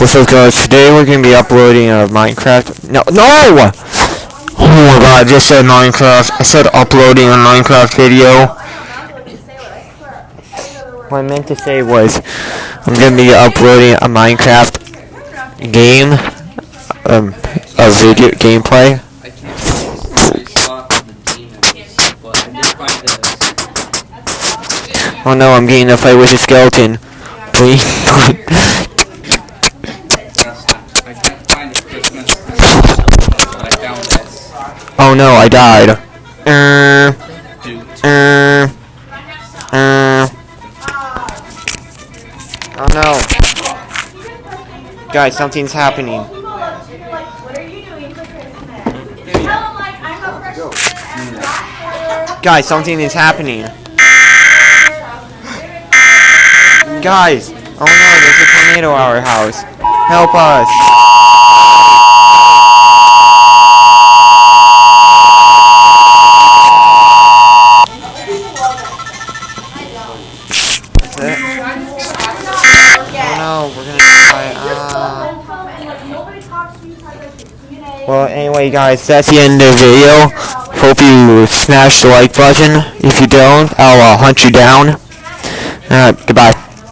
What's up guys, today we're going to be uploading a Minecraft, no, no! Oh my god, I just said Minecraft, I said uploading a Minecraft video. What I meant to say was, I'm going to be uploading a Minecraft game, um, a video gameplay. Oh no, I'm getting a fight with a skeleton. Please. Yes, I can't find the Christmas but I found this. oh no, I died. Uh, uh, uh. Oh no. Guys, something's happening. What are you doing for Christmas? Tell them like I'm a freshman. Guys, something is happening. Guys! Oh no, there's a tornado at our house. Help us! Oh no, we're gonna die. Well, anyway, guys, that's the end of the video. Hope you smash the like button. If you don't, I'll uh, hunt you down. Alright, goodbye.